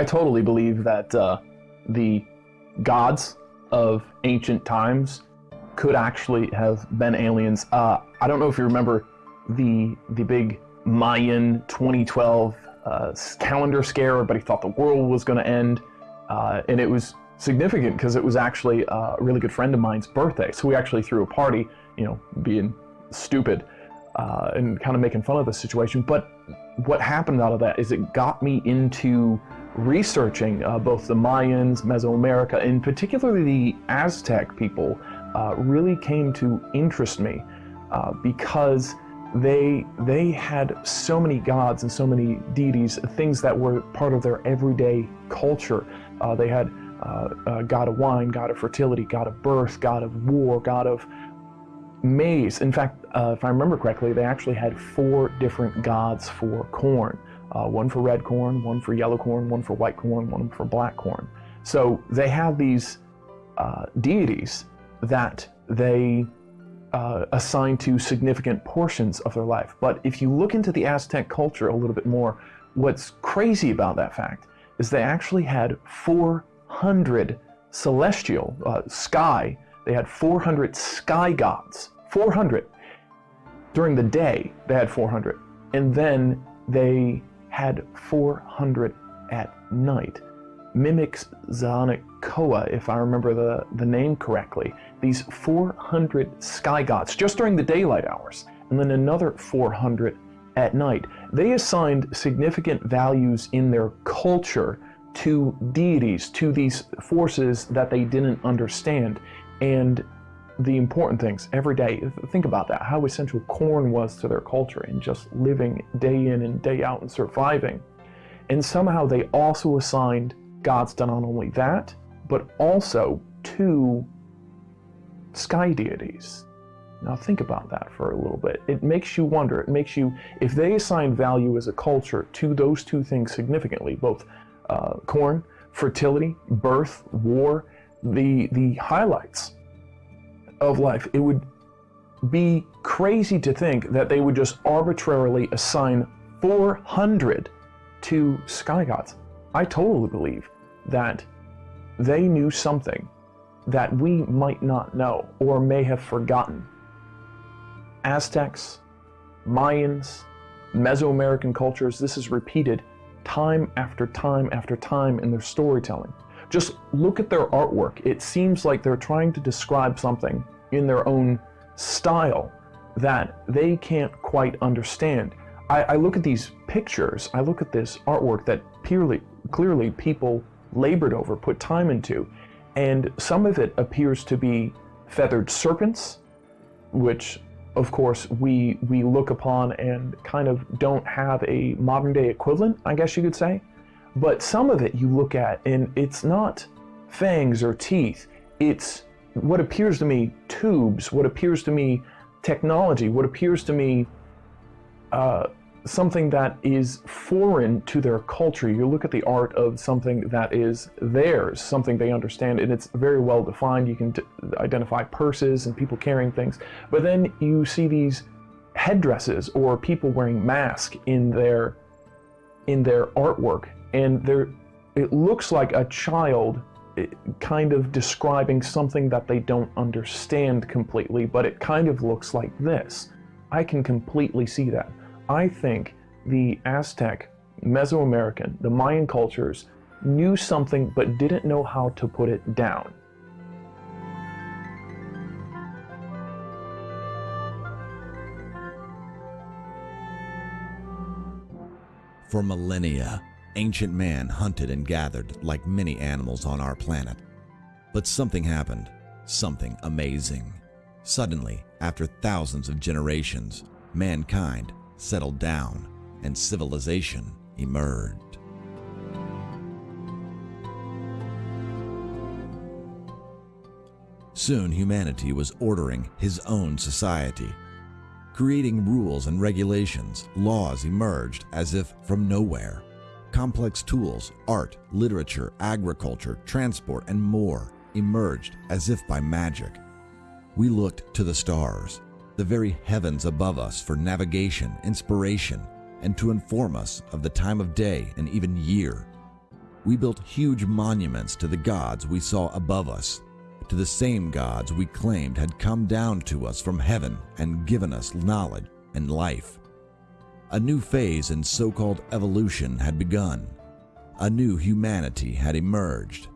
I totally believe that uh, the gods of ancient times could actually have been aliens. Uh, I don't know if you remember the the big Mayan 2012 uh, calendar scare. Everybody thought the world was going to end, uh, and it was significant because it was actually a really good friend of mine's birthday. So we actually threw a party, you know, being stupid uh, and kind of making fun of the situation. But what happened out of that is it got me into researching uh, both the Mayans, Mesoamerica, and particularly the Aztec people uh, really came to interest me uh, because they they had so many gods and so many deities, things that were part of their everyday culture. Uh, they had uh, uh, god of wine, god of fertility, god of birth, god of war, god of maize. In fact, if I remember correctly, they actually had four different gods for corn. Uh, one for red corn, one for yellow corn, one for white corn, one for black corn. So they have these uh, deities that they uh, assign to significant portions of their life. But if you look into the Aztec culture a little bit more, what's crazy about that fact is they actually had 400 celestial uh, sky they had 400 sky gods. 400. During the day, they had 400. And then they had 400 at night. Mimicsanicoa, if I remember the, the name correctly. These 400 sky gods just during the daylight hours. And then another 400 at night. They assigned significant values in their culture to deities, to these forces that they didn't understand and the important things every day. Think about that, how essential corn was to their culture and just living day in and day out and surviving. And somehow they also assigned gods to not only that, but also to sky deities. Now think about that for a little bit. It makes you wonder, it makes you, if they assign value as a culture to those two things significantly, both uh, corn, fertility, birth, war, the the highlights of life. It would be crazy to think that they would just arbitrarily assign 400 to sky gods. I totally believe that they knew something that we might not know or may have forgotten. Aztecs, Mayans, Mesoamerican cultures, this is repeated time after time after time in their storytelling. Just look at their artwork. It seems like they're trying to describe something in their own style that they can't quite understand. I, I look at these pictures, I look at this artwork that purely, clearly people labored over, put time into, and some of it appears to be feathered serpents, which of course we we look upon and kind of don't have a modern day equivalent, I guess you could say. But some of it you look at and it's not fangs or teeth. It's what appears to me tubes, what appears to me technology, what appears to me uh, something that is foreign to their culture. You look at the art of something that is theirs, something they understand, and it's very well defined. You can identify purses and people carrying things. But then you see these headdresses or people wearing masks in their in their artwork and there it looks like a child eh, kind of describing something that they don't understand completely, but it kind of looks like this. I can completely see that. I think the Aztec, Mesoamerican, the Mayan cultures knew something but didn't know how to put it down. For millennia, Ancient man hunted and gathered like many animals on our planet. But something happened, something amazing. Suddenly, after thousands of generations, mankind settled down and civilization emerged. Soon humanity was ordering his own society. Creating rules and regulations, laws emerged as if from nowhere. Complex tools, art, literature, agriculture, transport, and more emerged as if by magic. We looked to the stars, the very heavens above us, for navigation, inspiration, and to inform us of the time of day and even year. We built huge monuments to the gods we saw above us, to the same gods we claimed had come down to us from heaven and given us knowledge and life. A new phase in so called evolution had begun. A new humanity had emerged.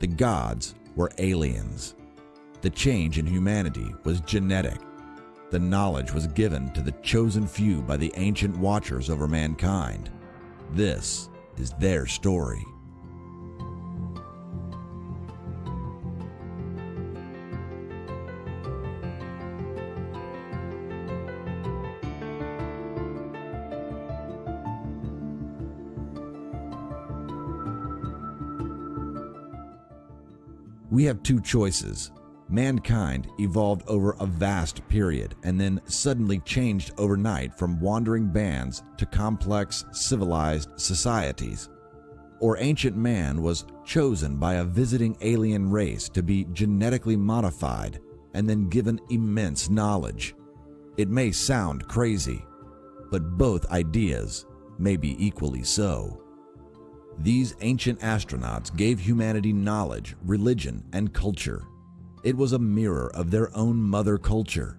The gods were aliens. The change in humanity was genetic. The knowledge was given to the chosen few by the ancient watchers over mankind. This is their story. We have two choices. Mankind evolved over a vast period and then suddenly changed overnight from wandering bands to complex, civilized societies. Or ancient man was chosen by a visiting alien race to be genetically modified and then given immense knowledge. It may sound crazy, but both ideas may be equally so. These ancient astronauts gave humanity knowledge, religion, and culture. It was a mirror of their own mother culture.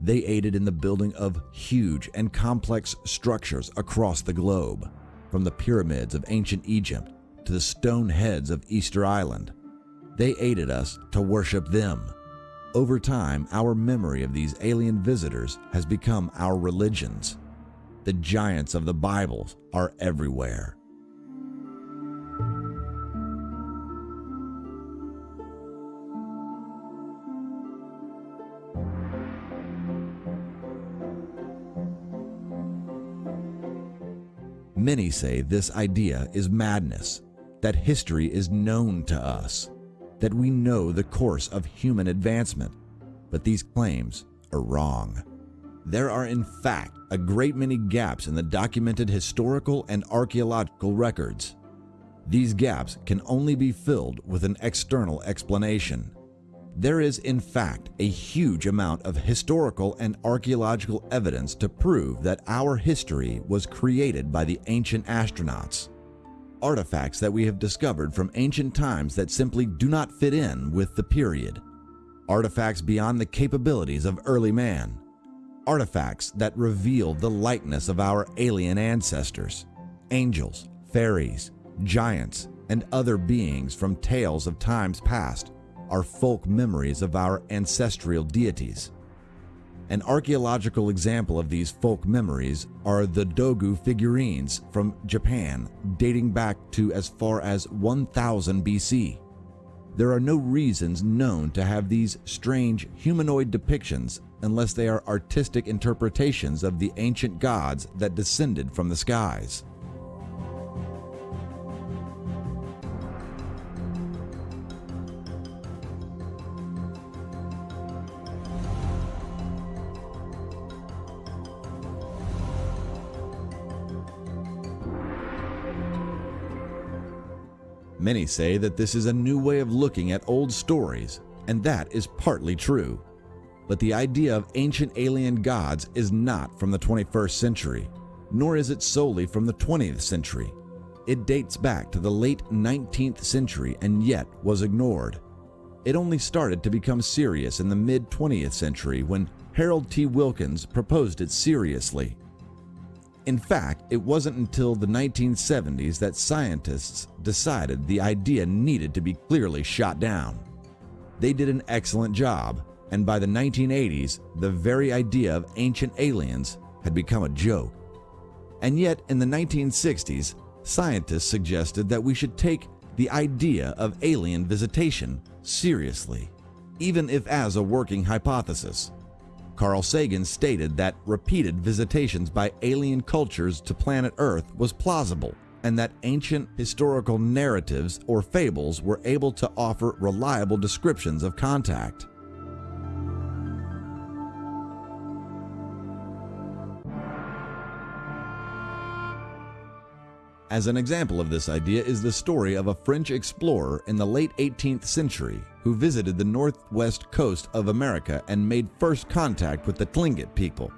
They aided in the building of huge and complex structures across the globe, from the pyramids of ancient Egypt to the stone heads of Easter Island. They aided us to worship them. Over time, our memory of these alien visitors has become our religions. The giants of the Bible are everywhere. Many say this idea is madness, that history is known to us, that we know the course of human advancement, but these claims are wrong. There are, in fact, a great many gaps in the documented historical and archaeological records. These gaps can only be filled with an external explanation. There is, in fact, a huge amount of historical and archaeological evidence to prove that our history was created by the ancient astronauts. Artifacts that we have discovered from ancient times that simply do not fit in with the period. Artifacts beyond the capabilities of early man. Artifacts that reveal the likeness of our alien ancestors angels, fairies, giants, and other beings from tales of times past are folk memories of our ancestral deities. An archaeological example of these folk memories are the Dogu figurines from Japan dating back to as far as 1000 BC. There are no reasons known to have these strange humanoid depictions unless they are artistic interpretations of the ancient gods that descended from the skies. Many say that this is a new way of looking at old stories, and that is partly true. But the idea of ancient alien gods is not from the 21st century, nor is it solely from the 20th century. It dates back to the late 19th century and yet was ignored. It only started to become serious in the mid 20th century when Harold T. Wilkins proposed it seriously. In fact, it wasn't until the 1970s that scientists decided the idea needed to be clearly shot down. They did an excellent job, and by the 1980s, the very idea of ancient aliens had become a joke. And yet, in the 1960s, scientists suggested that we should take the idea of alien visitation seriously, even if as a working hypothesis. Carl Sagan stated that repeated visitations by alien cultures to planet Earth was plausible, and that ancient historical narratives or fables were able to offer reliable descriptions of contact. As an example of this idea is the story of a French explorer in the late 18th century who visited the northwest coast of America and made first contact with the Tlingit people.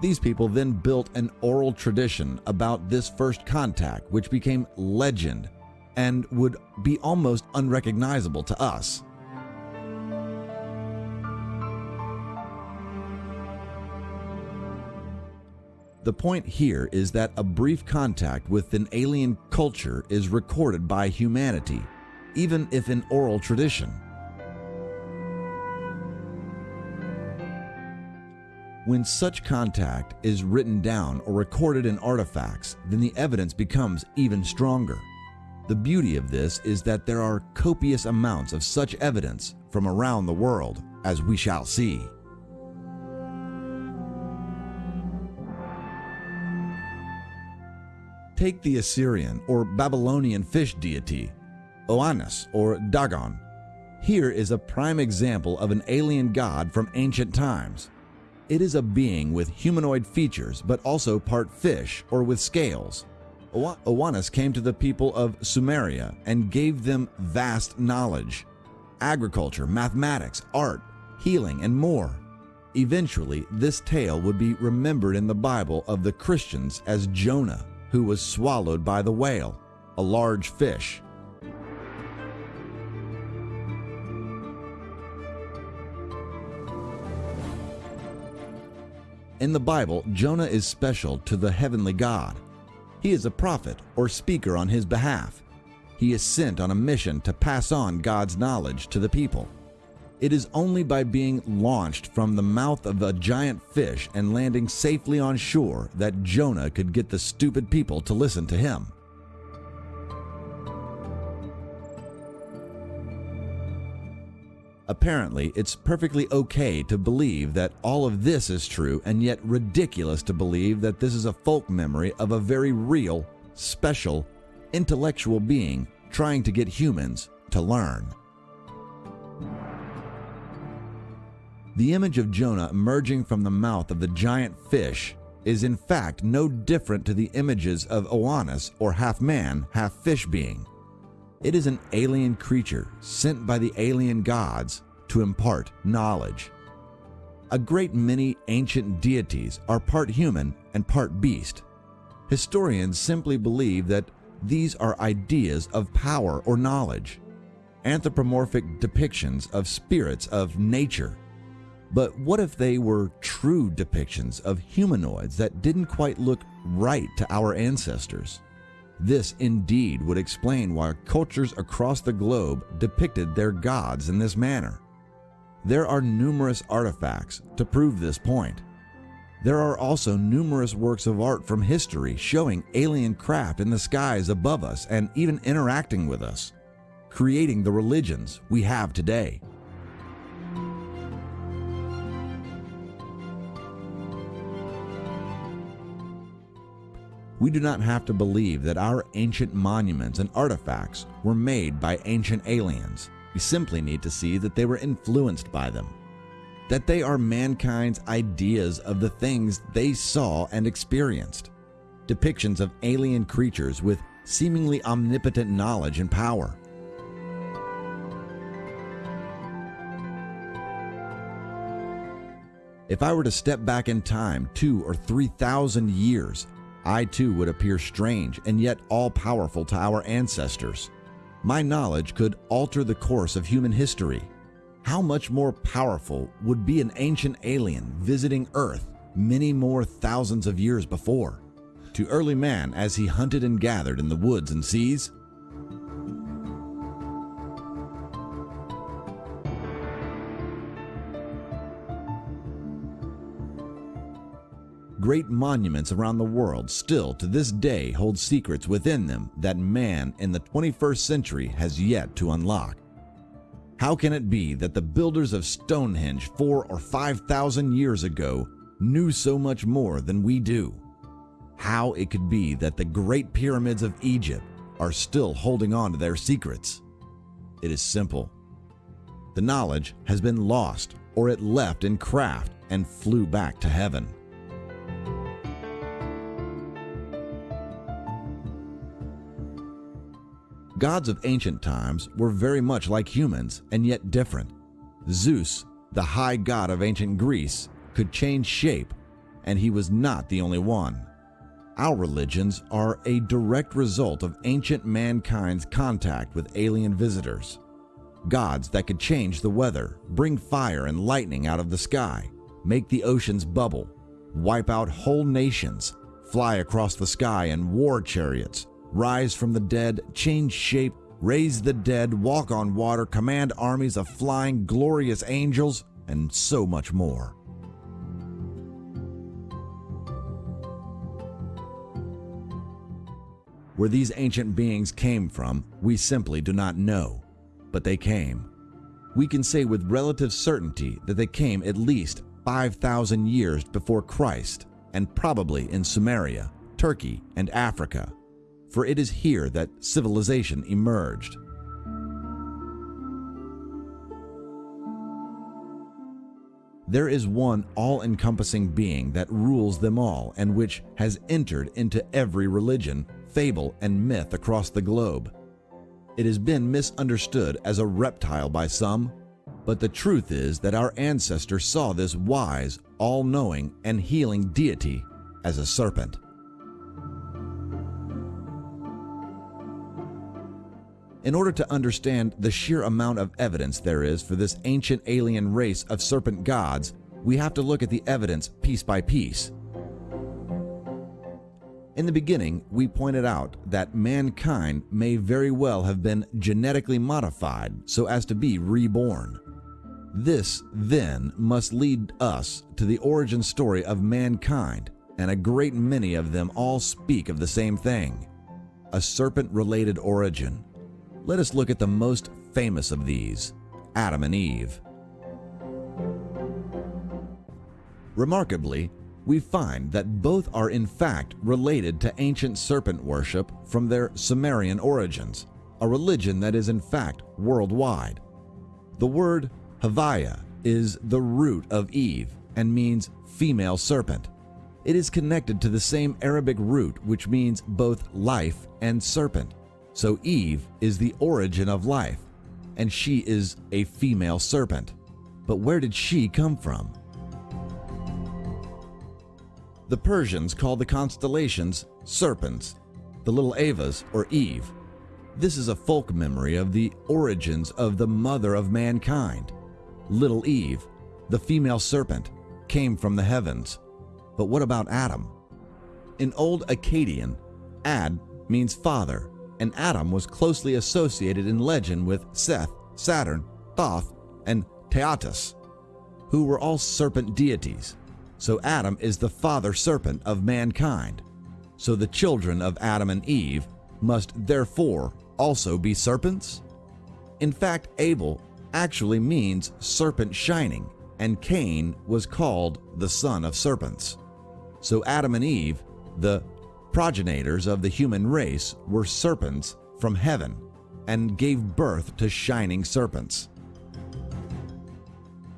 These people then built an oral tradition about this first contact, which became legend and would be almost unrecognizable to us. The point here is that a brief contact with an alien culture is recorded by humanity, even if in oral tradition. When such contact is written down or recorded in artifacts, then the evidence becomes even stronger. The beauty of this is that there are copious amounts of such evidence from around the world, as we shall see. Take the Assyrian or Babylonian fish deity, Oannes or Dagon. Here is a prime example of an alien god from ancient times. It is a being with humanoid features, but also part fish or with scales. Oannes came to the people of Sumeria and gave them vast knowledge agriculture, mathematics, art, healing, and more. Eventually, this tale would be remembered in the Bible of the Christians as Jonah, who was swallowed by the whale, a large fish. In the Bible, Jonah is special to the heavenly God. He is a prophet or speaker on his behalf. He is sent on a mission to pass on God's knowledge to the people. It is only by being launched from the mouth of a giant fish and landing safely on shore that Jonah could get the stupid people to listen to him. Apparently, it's perfectly okay to believe that all of this is true, and yet ridiculous to believe that this is a folk memory of a very real, special, intellectual being trying to get humans to learn. The image of Jonah emerging from the mouth of the giant fish is in fact no different to the images of Oannes or half man, half fish being. It is an alien creature sent by the alien gods to impart knowledge. A great many ancient deities are part human and part beast. Historians simply believe that these are ideas of power or knowledge, anthropomorphic depictions of spirits of nature but what if they were true depictions of humanoids that didn't quite look right to our ancestors? This indeed would explain why cultures across the globe depicted their gods in this manner. There are numerous artifacts to prove this point. There are also numerous works of art from history showing alien craft in the skies above us and even interacting with us, creating the religions we have today. We do not have to believe that our ancient monuments and artifacts were made by ancient aliens. We simply need to see that they were influenced by them. That they are mankind's ideas of the things they saw and experienced. Depictions of alien creatures with seemingly omnipotent knowledge and power. If I were to step back in time two or three thousand years I too would appear strange and yet all powerful to our ancestors. My knowledge could alter the course of human history. How much more powerful would be an ancient alien visiting Earth many more thousands of years before? To early man as he hunted and gathered in the woods and seas, great monuments around the world still to this day hold secrets within them that man in the 21st century has yet to unlock. How can it be that the builders of Stonehenge four or five thousand years ago knew so much more than we do? How it could be that the great pyramids of Egypt are still holding on to their secrets? It is simple. The knowledge has been lost or it left in craft and flew back to heaven. Gods of ancient times were very much like humans and yet different. Zeus, the high god of ancient Greece, could change shape, and he was not the only one. Our religions are a direct result of ancient mankind's contact with alien visitors. Gods that could change the weather, bring fire and lightning out of the sky, make the oceans bubble, wipe out whole nations, fly across the sky in war chariots, rise from the dead, change shape, raise the dead, walk on water, command armies of flying, glorious angels, and so much more. Where these ancient beings came from, we simply do not know, but they came. We can say with relative certainty that they came at least 5,000 years before Christ, and probably in Sumeria, Turkey, and Africa, for it is here that civilization emerged. There is one all encompassing being that rules them all and which has entered into every religion fable, and myth across the globe. It has been misunderstood as a reptile by some, but the truth is that our ancestors saw this wise, all knowing, and healing deity as a serpent. In order to understand the sheer amount of evidence there is for this ancient alien race of serpent gods, we have to look at the evidence piece by piece. In the beginning, we pointed out that mankind may very well have been genetically modified so as to be reborn. This, then, must lead us to the origin story of mankind, and a great many of them all speak of the same thing a serpent related origin. Let us look at the most famous of these Adam and Eve. Remarkably, we find that both are in fact related to ancient serpent worship from their Sumerian origins, a religion that is in fact worldwide. The word Havaya is the root of Eve and means female serpent. It is connected to the same Arabic root which means both life and serpent. So Eve is the origin of life, and she is a female serpent. But where did she come from? The Persians called the constellations serpents, the little Avas or Eve. This is a folk memory of the origins of the mother of mankind. Little Eve, the female serpent, came from the heavens. But what about Adam? In Old Akkadian, Ad means father, and Adam was closely associated in legend with Seth, Saturn, Thoth, and Teatus, who were all serpent deities. So Adam is the father serpent of mankind. So the children of Adam and Eve must therefore also be serpents? In fact, Abel actually means serpent shining, and Cain was called the son of serpents. So Adam and Eve, the progenitors of the human race, were serpents from heaven and gave birth to shining serpents.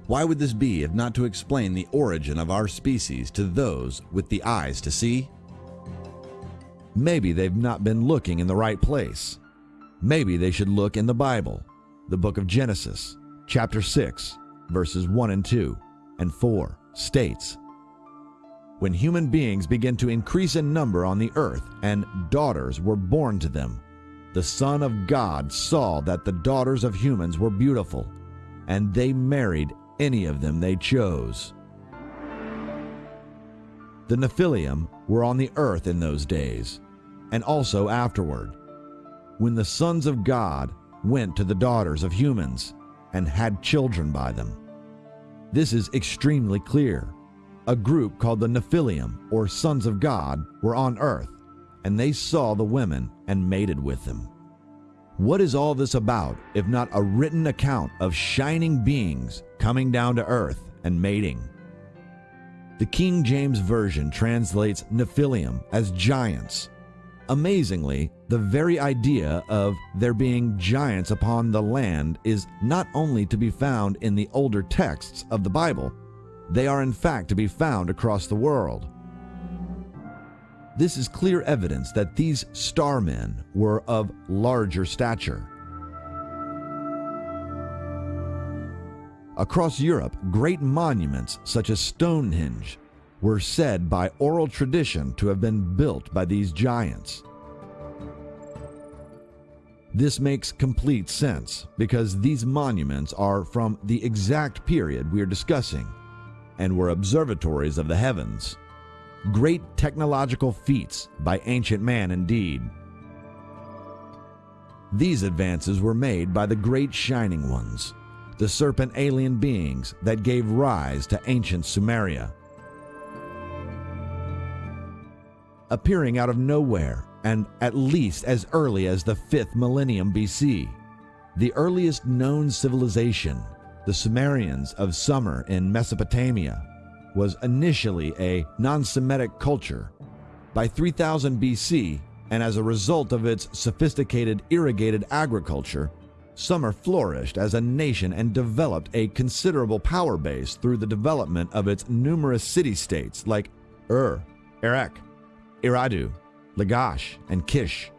Why would this be if not to explain the origin of our species to those with the eyes to see? Maybe they've not been looking in the right place. Maybe they should look in the Bible, the book of Genesis, chapter 6, verses 1 and 2 and 4 states When human beings began to increase in number on the earth and daughters were born to them, the Son of God saw that the daughters of humans were beautiful, and they married any of them they chose. The Nephilim were on the earth in those days, and also afterward, when the sons of God went to the daughters of humans and had children by them. This is extremely clear. A group called the Nephilim, or sons of God, were on earth, and they saw the women and mated with them. What is all this about if not a written account of shining beings coming down to earth and mating? The King James Version translates Nephilim as giants. Amazingly, the very idea of there being giants upon the land is not only to be found in the older texts of the Bible, they are in fact to be found across the world. This is clear evidence that these starmen were of larger stature. Across Europe, great monuments such as Stonehenge were said by oral tradition to have been built by these giants. This makes complete sense because these monuments are from the exact period we are discussing and were observatories of the heavens. Great technological feats by ancient man indeed. These advances were made by the great shining ones, the serpent alien beings that gave rise to ancient Sumeria. Appearing out of nowhere and at least as early as the 5th millennium BC, the earliest known civilization, the Sumerians of Sumer in Mesopotamia, was initially a non Semitic culture. By 3000 BC, and as a result of its sophisticated irrigated agriculture, Sumer flourished as a nation and developed a considerable power base through the development of its numerous city states like Ur, Erech, Eridu, Lagash, and Kish.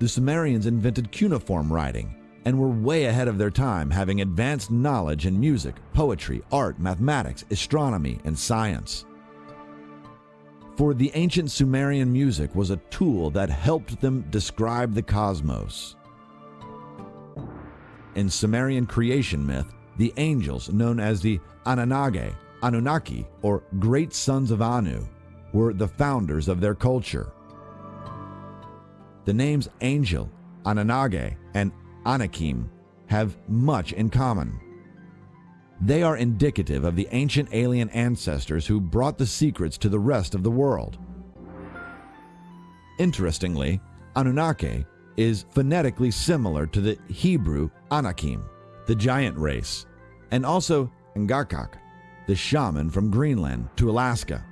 The Sumerians invented cuneiform writing and were way ahead of their time, having advanced knowledge in music, poetry, art, mathematics, astronomy, and science. For the ancient Sumerian music was a tool that helped them describe the cosmos. In Sumerian creation myth, the angels, known as the Anannage, Anunnaki, or Great Sons of Anu, were the founders of their culture. The names angel, Anannage, and Anakim have much in common. They are indicative of the ancient alien ancestors who brought the secrets to the rest of the world. Interestingly, Anunnaki is phonetically similar to the Hebrew Anakim, the giant race, and also Angakok, the shaman from Greenland to Alaska.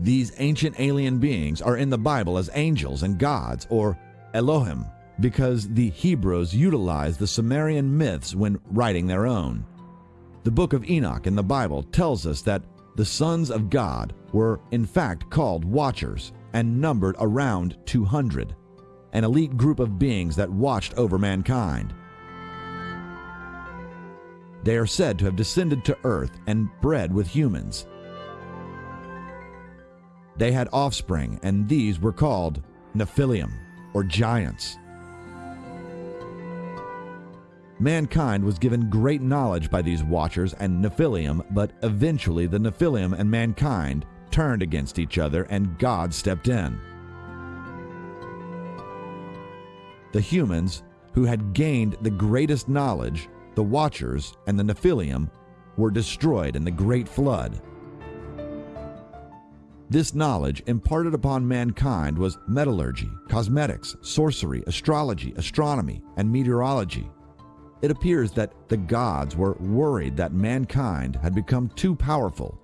These ancient alien beings are in the Bible as angels and gods, or Elohim, because the Hebrews utilized the Sumerian myths when writing their own. The book of Enoch in the Bible tells us that the sons of God were in fact called watchers and numbered around 200, an elite group of beings that watched over mankind. They are said to have descended to earth and bred with humans. They had offspring, and these were called Nephilim, or giants. Mankind was given great knowledge by these watchers and Nephilim, but eventually the Nephilim and mankind turned against each other and God stepped in. The humans, who had gained the greatest knowledge, the Watchers and the Nephilim, were destroyed in the Great Flood. This knowledge imparted upon mankind was metallurgy, cosmetics, sorcery, astrology, astronomy, and meteorology. It appears that the gods were worried that mankind had become too powerful,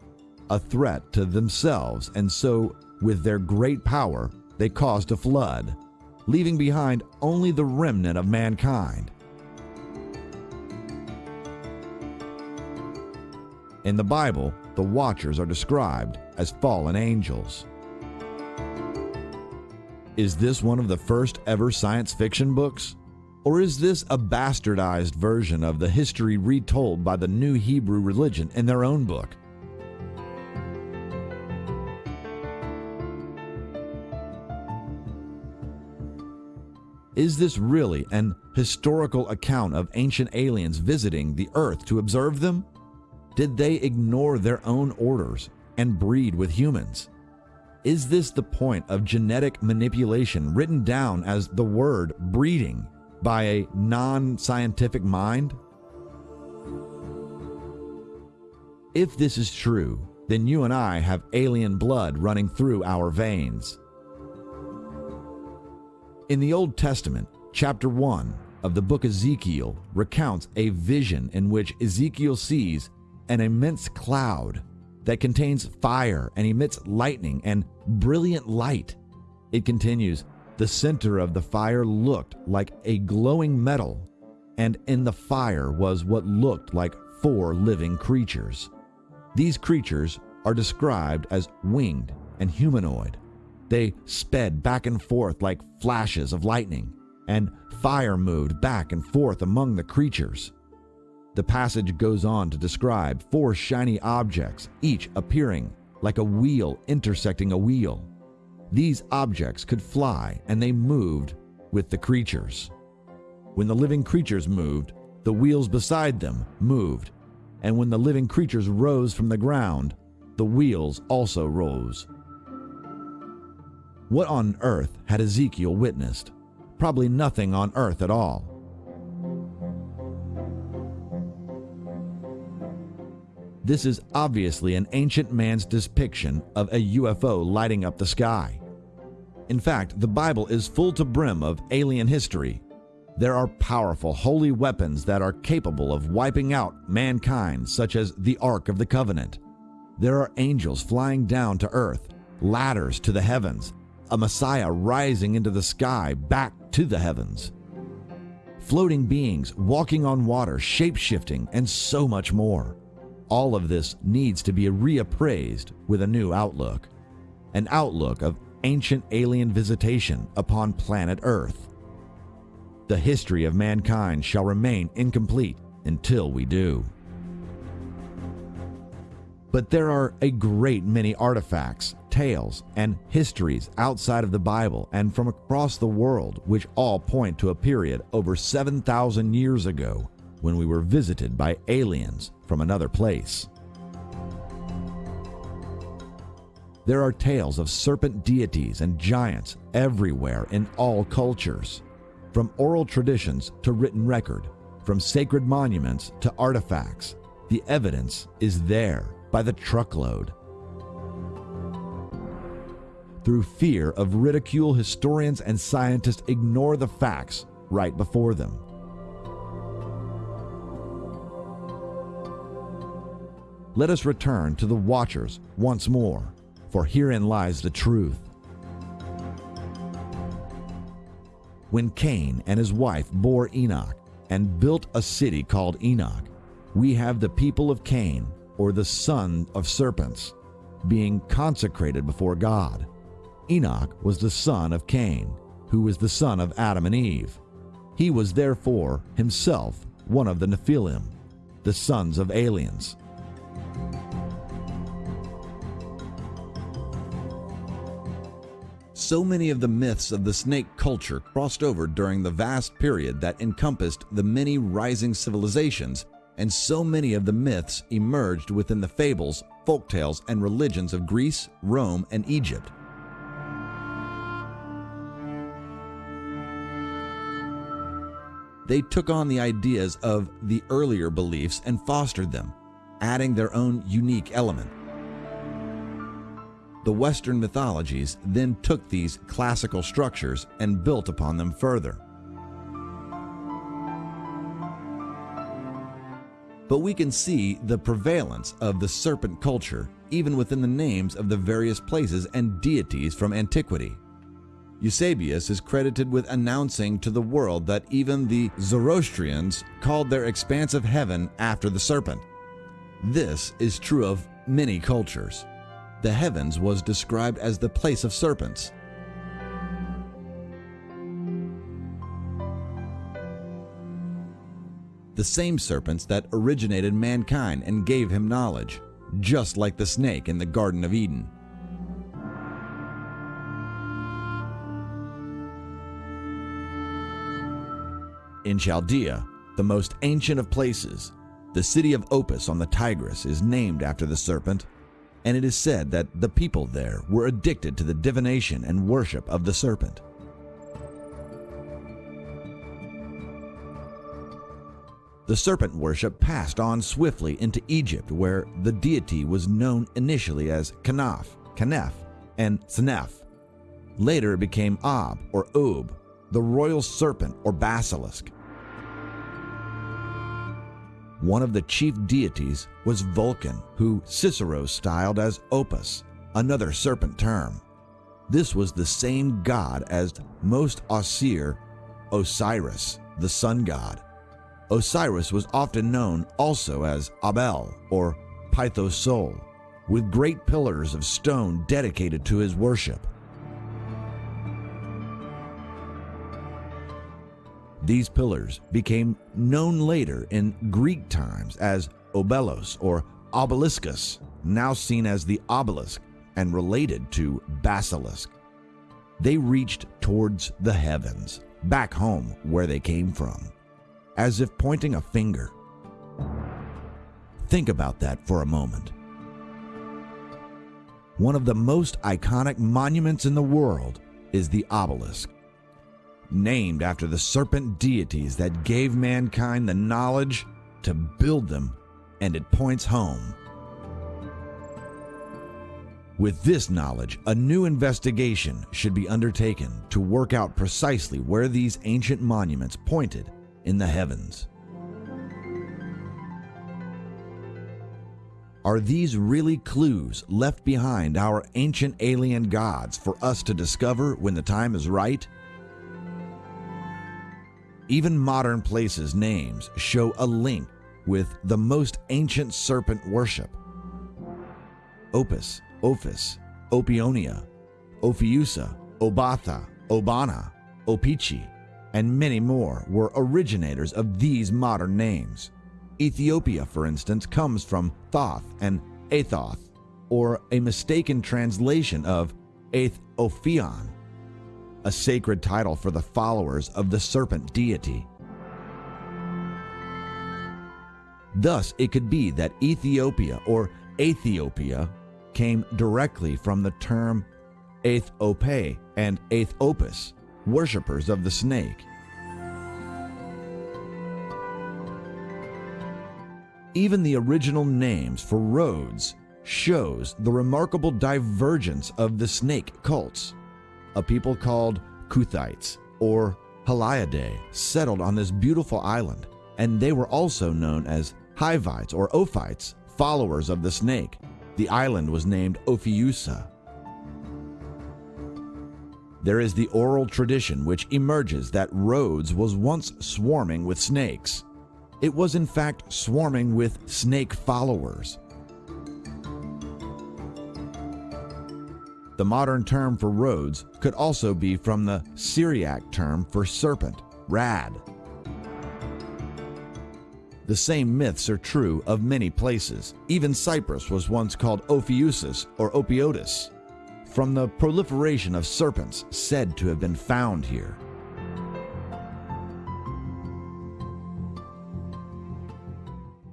a threat to themselves, and so, with their great power, they caused a flood, leaving behind only the remnant of mankind. In the Bible, the Watchers are described as fallen angels. Is this one of the first ever science fiction books? Or is this a bastardized version of the history retold by the new Hebrew religion in their own book? Is this really an historical account of ancient aliens visiting the earth to observe them? Did they ignore their own orders and breed with humans? Is this the point of genetic manipulation written down as the word breeding by a non scientific mind? If this is true, then you and I have alien blood running through our veins. In the Old Testament, chapter 1 of the book Ezekiel recounts a vision in which Ezekiel sees an immense cloud that contains fire and emits lightning and brilliant light. It continues, the center of the fire looked like a glowing metal, and in the fire was what looked like four living creatures. These creatures are described as winged and humanoid. They sped back and forth like flashes of lightning, and fire moved back and forth among the creatures. The passage goes on to describe four shiny objects, each appearing like a wheel intersecting a wheel. These objects could fly and they moved with the creatures. When the living creatures moved, the wheels beside them moved, and when the living creatures rose from the ground, the wheels also rose. What on earth had Ezekiel witnessed? Probably nothing on earth at all. This is obviously an ancient man's depiction of a UFO lighting up the sky. In fact, the Bible is full to brim of alien history. There are powerful holy weapons that are capable of wiping out mankind, such as the Ark of the Covenant. There are angels flying down to earth, ladders to the heavens, a Messiah rising into the sky back to the heavens. Floating beings walking on water, shape shifting, and so much more. All of this needs to be reappraised with a new outlook an outlook of ancient alien visitation upon planet Earth. The history of mankind shall remain incomplete until we do. But there are a great many artifacts, tales, and histories outside of the Bible and from across the world which all point to a period over 7,000 years ago when we were visited by aliens from another place. There are tales of serpent deities and giants everywhere in all cultures. From oral traditions to written record, from sacred monuments to artifacts, the evidence is there by the truckload. Through fear of ridicule, historians and scientists ignore the facts right before them. Let us return to the watchers once more, for herein lies the truth. When Cain and his wife bore Enoch and built a city called Enoch, we have the people of Cain or the son of serpents, being consecrated before God. Enoch was the son of Cain, who was the son of Adam and Eve. He was therefore himself one of the Nephilim, the sons of aliens. So many of the myths of the snake culture crossed over during the vast period that encompassed the many rising civilizations and so many of the myths emerged within the fables, folktales, and religions of Greece, Rome, and Egypt. They took on the ideas of the earlier beliefs and fostered them, adding their own unique element. The Western mythologies then took these classical structures and built upon them further. but we can see the prevalence of the serpent culture even within the names of the various places and deities from antiquity. Eusebius is credited with announcing to the world that even the Zoroastrians called their expanse of heaven after the serpent. This is true of many cultures. The heavens was described as the place of serpents, the same serpents that originated mankind and gave him knowledge, just like the snake in the Garden of Eden. In Chaldea, the most ancient of places, the city of Opis on the Tigris is named after the serpent, and it is said that the people there were addicted to the divination and worship of the serpent. The serpent worship passed on swiftly into Egypt, where the deity was known initially as Kanaf, Kanef, and Senef. Later it became Ab or Ob, the royal serpent or basilisk. One of the chief deities was Vulcan, who Cicero styled as Opus, another serpent term. This was the same god as most Osir, Osiris, the sun god. Osiris was often known also as Abel or Pythosol, with great pillars of stone dedicated to his worship. These pillars became known later in Greek times as obelos or obeliscus, now seen as the obelisk and related to basilisk. They reached towards the heavens, back home where they came from, as if pointing a finger. Think about that for a moment. One of the most iconic monuments in the world is the obelisk named after the serpent deities that gave mankind the knowledge to build them, and it points home. With this knowledge, a new investigation should be undertaken to work out precisely where these ancient monuments pointed in the heavens. Are these really clues left behind our ancient alien gods for us to discover when the time is right? Even modern places' names show a link with the most ancient serpent worship. Opus, Ophis, Opionia, Ophiusa, Obatha, Obana, Opichi, and many more were originators of these modern names. Ethiopia, for instance, comes from Thoth and Athoth, or a mistaken translation of Aethophion, a sacred title for the followers of the serpent deity. Thus, it could be that Ethiopia or Ethiopia came directly from the term Aethope and Aethopus, worshippers of the snake. Even the original names for roads shows the remarkable divergence of the snake cults a people called Kuthites or Haliadae settled on this beautiful island, and they were also known as Hivites or Ophites, followers of the snake. The island was named Ophiusa. There is the oral tradition which emerges that Rhodes was once swarming with snakes. It was in fact swarming with snake followers. The modern term for Rhodes could also be from the Syriac term for serpent, rad. The same myths are true of many places. Even Cyprus was once called Ophiusis or Opiotis, from the proliferation of serpents said to have been found here.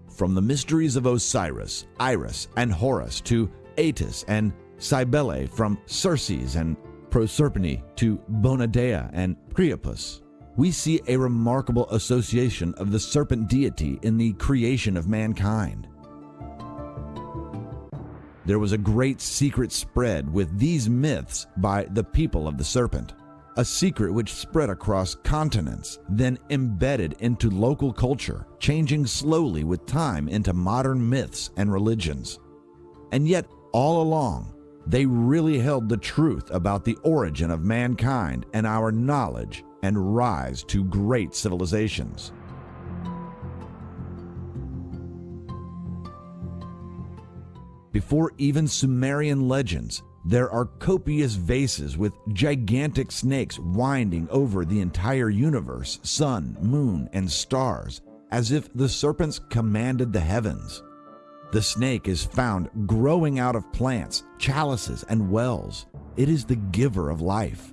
From the mysteries of Osiris, Iris, and Horus to Atis and Cybele from Circes and Proserpine to Bonadea and Priapus. We see a remarkable association of the serpent deity in the creation of mankind. There was a great secret spread with these myths by the people of the serpent, a secret which spread across continents, then embedded into local culture, changing slowly with time into modern myths and religions. And yet, all along, they really held the truth about the origin of mankind and our knowledge and rise to great civilizations. Before even Sumerian legends, there are copious vases with gigantic snakes winding over the entire universe, sun, moon, and stars, as if the serpents commanded the heavens. The snake is found growing out of plants, chalices, and wells. It is the giver of life.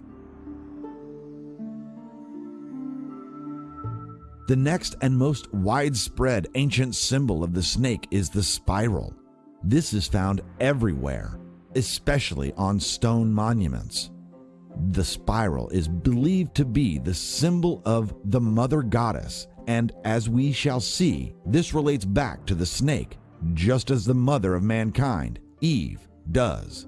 The next and most widespread ancient symbol of the snake is the spiral. This is found everywhere, especially on stone monuments. The spiral is believed to be the symbol of the mother goddess, and as we shall see, this relates back to the snake just as the mother of mankind, Eve, does.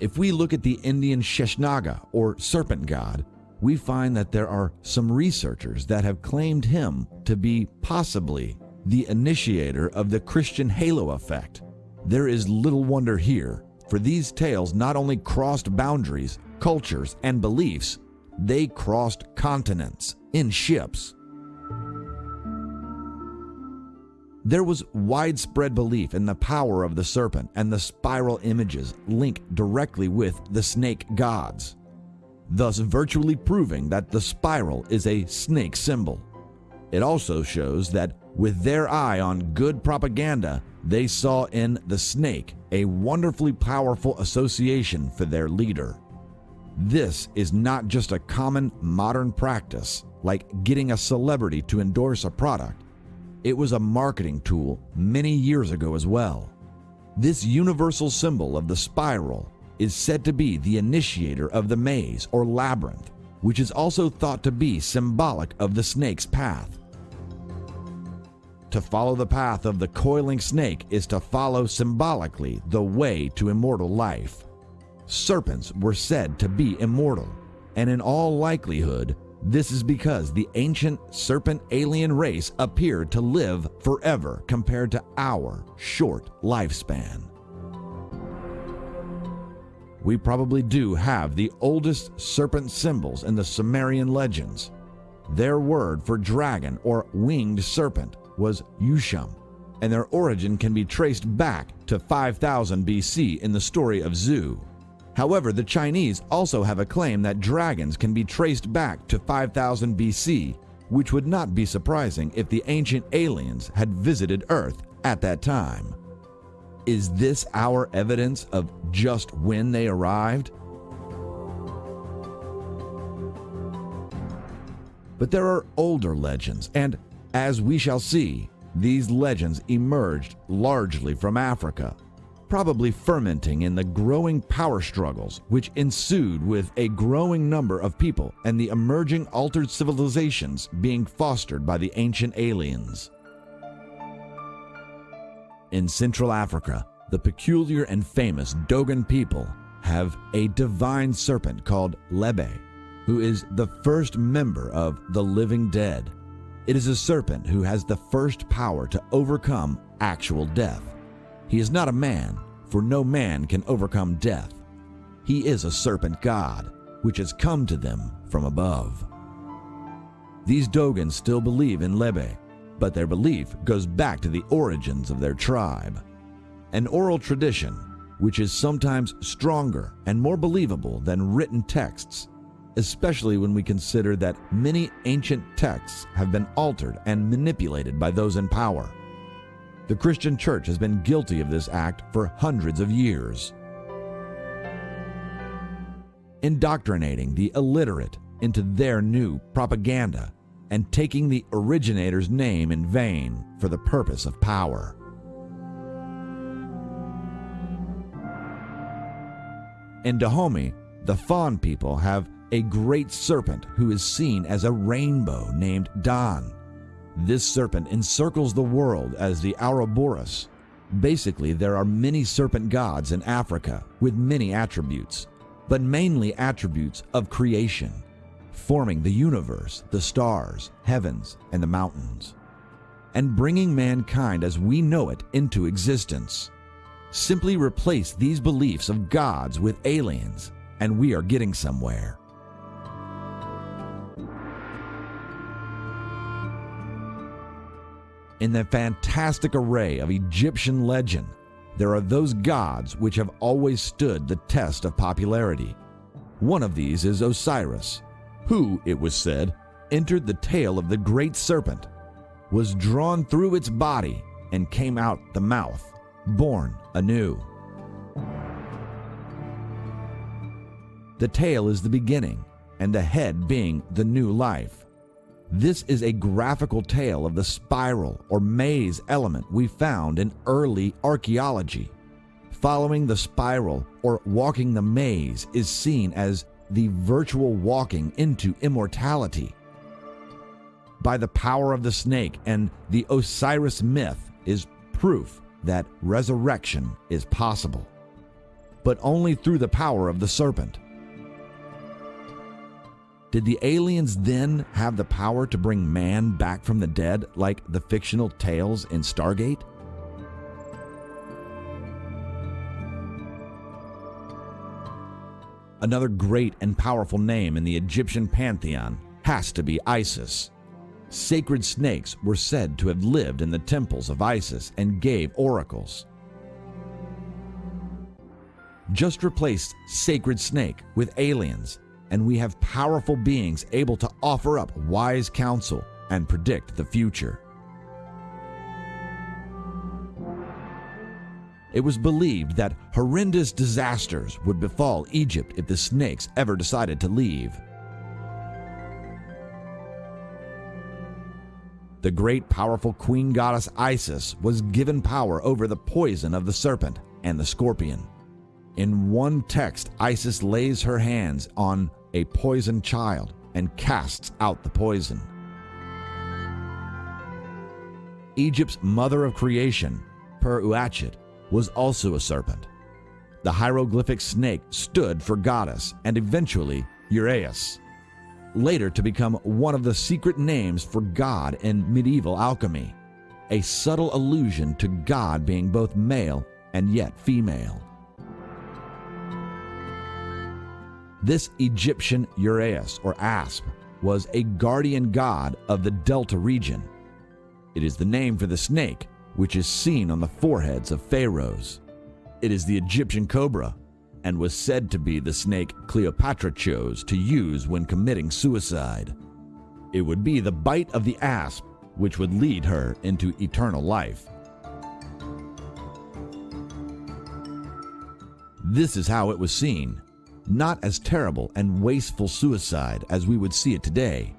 If we look at the Indian Sheshnaga or serpent god, we find that there are some researchers that have claimed him to be possibly the initiator of the Christian halo effect. There is little wonder here, for these tales not only crossed boundaries, cultures, and beliefs, they crossed continents in ships There was widespread belief in the power of the serpent, and the spiral images link directly with the snake gods, thus virtually proving that the spiral is a snake symbol. It also shows that with their eye on good propaganda, they saw in the snake a wonderfully powerful association for their leader. This is not just a common modern practice, like getting a celebrity to endorse a product. It was a marketing tool many years ago as well. This universal symbol of the spiral is said to be the initiator of the maze or labyrinth, which is also thought to be symbolic of the snake's path. To follow the path of the coiling snake is to follow symbolically the way to immortal life. Serpents were said to be immortal, and in all likelihood, this is because the ancient serpent alien race appeared to live forever compared to our short lifespan. We probably do have the oldest serpent symbols in the Sumerian legends. Their word for dragon or winged serpent was Usham, and their origin can be traced back to 5000 BC in the story of Zu. However, the Chinese also have a claim that dragons can be traced back to 5000 BC, which would not be surprising if the ancient aliens had visited Earth at that time. Is this our evidence of just when they arrived? But there are older legends, and as we shall see, these legends emerged largely from Africa, probably fermenting in the growing power struggles which ensued with a growing number of people and the emerging altered civilizations being fostered by the ancient aliens. In Central Africa, the peculiar and famous Dogon people have a divine serpent called Lebe, who is the first member of the living dead. It is a serpent who has the first power to overcome actual death. He is not a man, for no man can overcome death. He is a serpent god, which has come to them from above. These Dogons still believe in Lebe, but their belief goes back to the origins of their tribe. An oral tradition, which is sometimes stronger and more believable than written texts, especially when we consider that many ancient texts have been altered and manipulated by those in power. The Christian church has been guilty of this act for hundreds of years. Indoctrinating the illiterate into their new propaganda and taking the originator's name in vain for the purpose of power. In Dahomey, the Fon people have a great serpent who is seen as a rainbow named Dan. This serpent encircles the world as the Ouroboros. Basically, there are many serpent gods in Africa with many attributes, but mainly attributes of creation, forming the universe, the stars, heavens, and the mountains, and bringing mankind as we know it into existence. Simply replace these beliefs of gods with aliens, and we are getting somewhere. In the fantastic array of Egyptian legend, there are those gods which have always stood the test of popularity. One of these is Osiris, who, it was said, entered the tail of the great serpent, was drawn through its body, and came out the mouth, born anew. The tail is the beginning, and the head being the new life. This is a graphical tale of the spiral or maze element we found in early archaeology. Following the spiral or walking the maze is seen as the virtual walking into immortality. By the power of the snake and the Osiris myth is proof that resurrection is possible, but only through the power of the serpent. Did the aliens then have the power to bring man back from the dead like the fictional tales in Stargate? Another great and powerful name in the Egyptian pantheon has to be Isis. sacred snakes were said to have lived in the temples of Isis and gave oracles. Just replace sacred snake with aliens, and we have powerful beings able to offer up wise counsel and predict the future. It was believed that horrendous disasters would befall Egypt if the snakes ever decided to leave. The great powerful queen goddess Isis was given power over the poison of the serpent and the scorpion. In one text, Isis lays her hands on a poisoned child and casts out the poison. Egypt's mother of creation, Per Uatchet, was also a serpent. The hieroglyphic snake stood for goddess and eventually Uraeus, later to become one of the secret names for God in medieval alchemy, a subtle allusion to God being both male and yet female. This Egyptian Uraeus or Asp was a guardian god of the Delta region. It is the name for the snake which is seen on the foreheads of pharaohs. It is the Egyptian cobra and was said to be the snake Cleopatra chose to use when committing suicide. It would be the bite of the asp which would lead her into eternal life. This is how it was seen, not as terrible and wasteful suicide as we would see it today,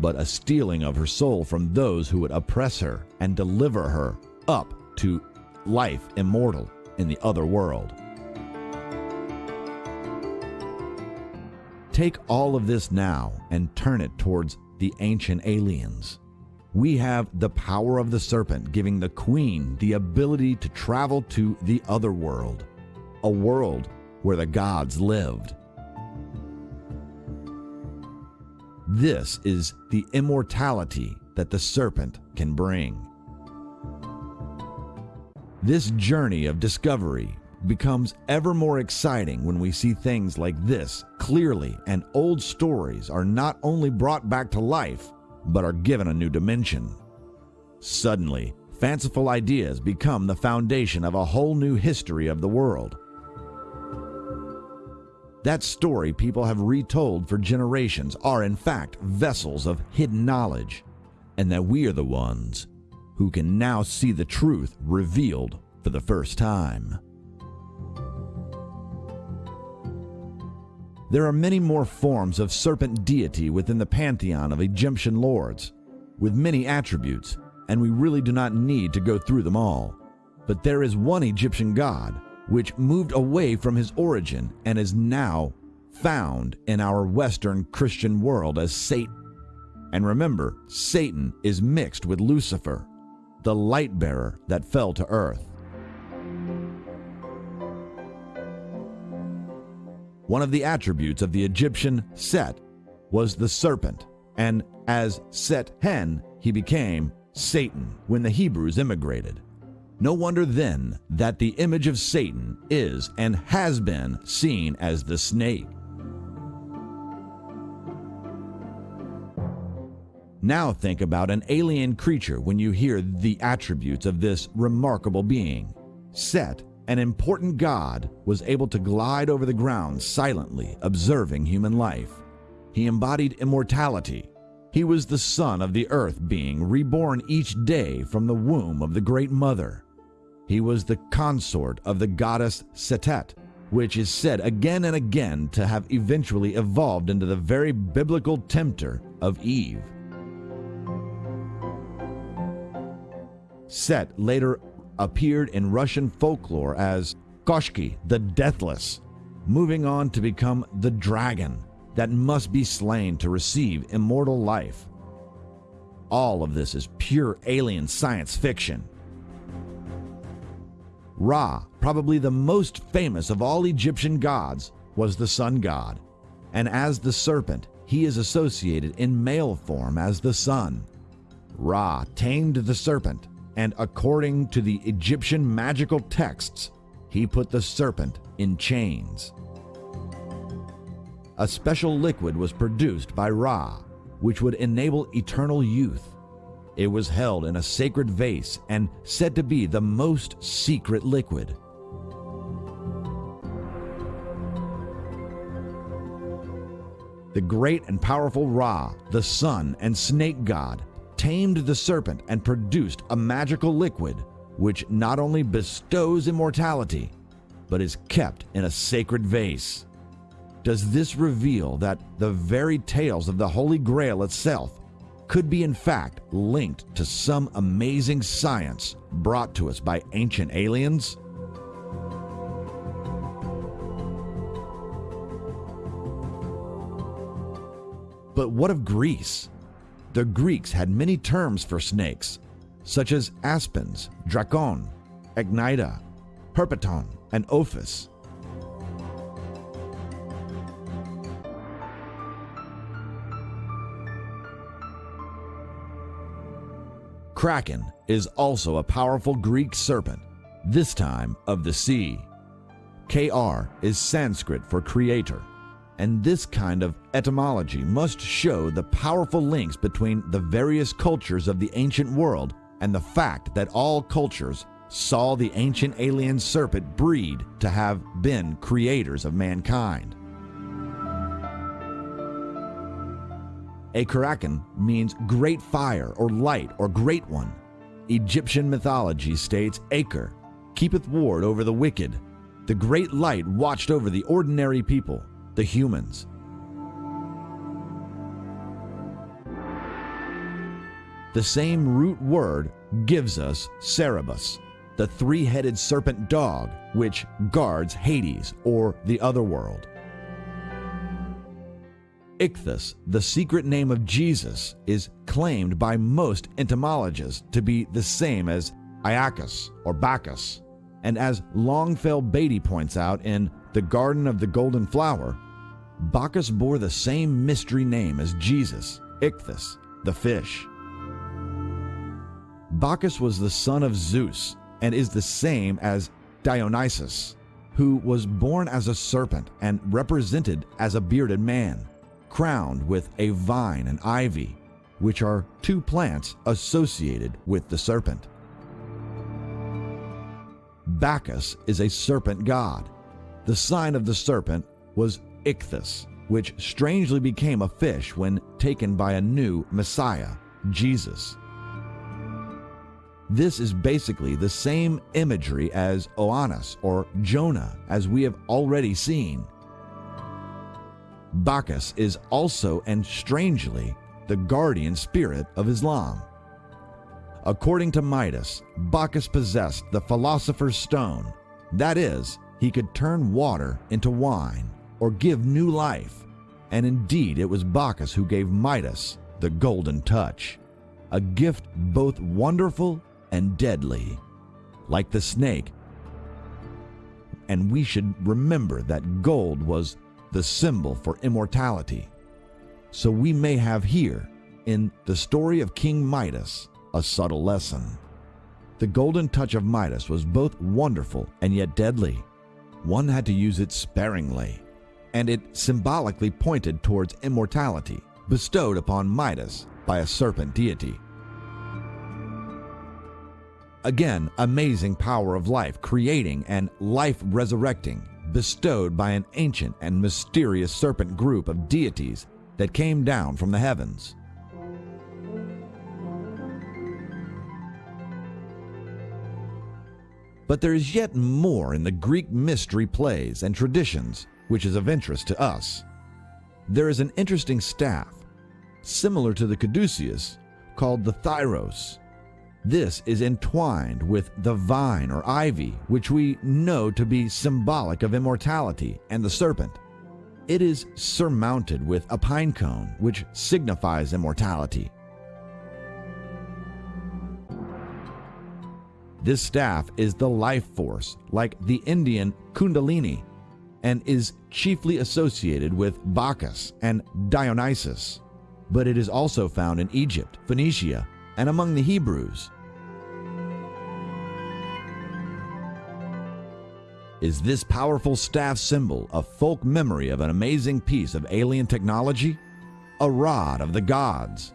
but a stealing of her soul from those who would oppress her and deliver her up to life immortal in the other world. Take all of this now and turn it towards the ancient aliens. We have the power of the serpent giving the queen the ability to travel to the other world, a world where the gods lived. This is the immortality that the serpent can bring. This journey of discovery becomes ever more exciting when we see things like this clearly, and old stories are not only brought back to life, but are given a new dimension. Suddenly, fanciful ideas become the foundation of a whole new history of the world. That story people have retold for generations are, in fact, vessels of hidden knowledge, and that we are the ones who can now see the truth revealed for the first time. There are many more forms of serpent deity within the pantheon of Egyptian lords, with many attributes, and we really do not need to go through them all. But there is one Egyptian god which moved away from his origin and is now found in our Western Christian world as Satan. And remember, Satan is mixed with Lucifer, the light bearer that fell to earth. One of the attributes of the Egyptian Set was the serpent, and as Set Hen, he became Satan when the Hebrews immigrated. No wonder then that the image of Satan is and has been seen as the snake. Now think about an alien creature when you hear the attributes of this remarkable being. Set, an important god, was able to glide over the ground silently, observing human life. He embodied immortality. He was the son of the earth being, reborn each day from the womb of the Great Mother. He was the consort of the goddess Setet, which is said again and again to have eventually evolved into the very biblical tempter of Eve. Set later appeared in Russian folklore as Koschei the Deathless, moving on to become the dragon that must be slain to receive immortal life. All of this is pure alien science fiction. Ra, probably the most famous of all Egyptian gods, was the sun god, and as the serpent, he is associated in male form as the sun. Ra tamed the serpent and according to the Egyptian magical texts, he put the serpent in chains. A special liquid was produced by Ra, which would enable eternal youth. It was held in a sacred vase and said to be the most secret liquid. The great and powerful Ra, the sun and snake god, tamed the serpent and produced a magical liquid which not only bestows immortality, but is kept in a sacred vase. Does this reveal that the very tales of the Holy Grail itself could be in fact linked to some amazing science brought to us by ancient aliens? But what of Greece? The Greeks had many terms for snakes, such as aspens, drakon, echidna, perpeton, and ophis. Kraken is also a powerful Greek serpent, this time of the sea. Kr is Sanskrit for creator, and this kind of etymology must show the powerful links between the various cultures of the ancient world and the fact that all cultures saw the ancient alien serpent breed to have been creators of mankind. A Kraken means great fire or light or great one. Egyptian mythology states Aker keepeth ward over the wicked. The great light watched over the ordinary people, the humans. The same root word gives us Cerberus, the three headed serpent dog which guards Hades or the other world. Ichthus, the secret name of Jesus, is claimed by most entomologists to be the same as Iacchus or Bacchus. And as Longfield Beatty points out in The Garden of the Golden Flower, Bacchus bore the same mystery name as Jesus, Ichthus, the fish. Bacchus was the son of Zeus and is the same as Dionysus, who was born as a serpent and represented as a bearded man crowned with a vine and ivy, which are two plants associated with the serpent. Bacchus is a serpent god. The sign of the serpent was Ichthus, which strangely became a fish when taken by a new Messiah, Jesus. This is basically the same imagery as Oannes or Jonah, as we have already seen. Bacchus is also and strangely the guardian spirit of Islam. According to Midas, Bacchus possessed the philosopher's stone. That is, he could turn water into wine or give new life. And indeed, it was Bacchus who gave Midas the golden touch, a gift both wonderful and deadly, like the snake. And we should remember that gold was the symbol for immortality. So we may have here, in the story of King Midas, a subtle lesson. The golden touch of Midas was both wonderful and yet deadly. One had to use it sparingly, and it symbolically pointed towards immortality bestowed upon Midas by a serpent deity. Again, amazing power of life creating and life resurrecting bestowed by an ancient and mysterious serpent group of deities that came down from the heavens. But there is yet more in the Greek mystery plays and traditions which is of interest to us. There is an interesting staff, similar to the caduceus, called the thyrsus, this is entwined with the vine or ivy, which we know to be symbolic of immortality, and the serpent. It is surmounted with a pine cone, which signifies immortality. This staff is the life force, like the Indian Kundalini, and is chiefly associated with Bacchus and Dionysus. But it is also found in Egypt, Phoenicia, and among the Hebrews. Is this powerful staff symbol a folk memory of an amazing piece of alien technology? A rod of the gods?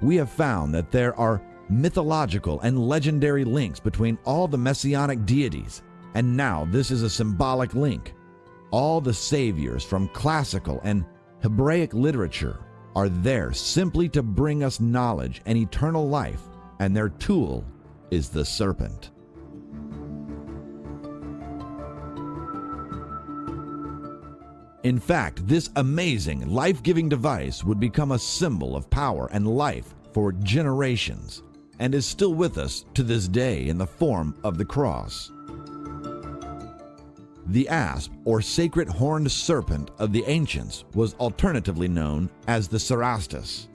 we have found that there are mythological and legendary links between all the messianic deities, and now this is a symbolic link. All the saviors from classical and Hebraic literature are there simply to bring us knowledge and eternal life, and their tool is the serpent. In fact, this amazing, life giving device would become a symbol of power and life for generations and is still with us to this day in the form of the cross. The asp, or sacred horned serpent of the ancients, was alternatively known as the cerastes.